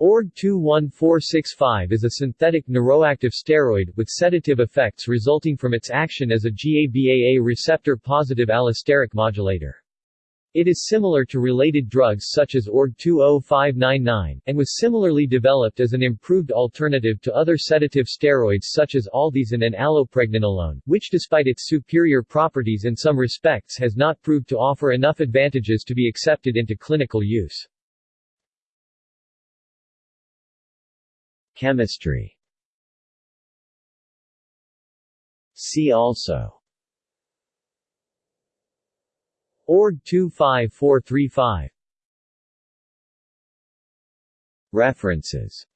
ORG-21465 is a synthetic neuroactive steroid, with sedative effects resulting from its action as a GABAA receptor-positive allosteric modulator. It is similar to related drugs such as ORG-20599, and was similarly developed as an improved alternative to other sedative steroids such as althesin and allopregnanolone, which despite its superior properties in some respects has not proved to offer enough advantages to be accepted into clinical use. Chemistry. See also. Org 25435 References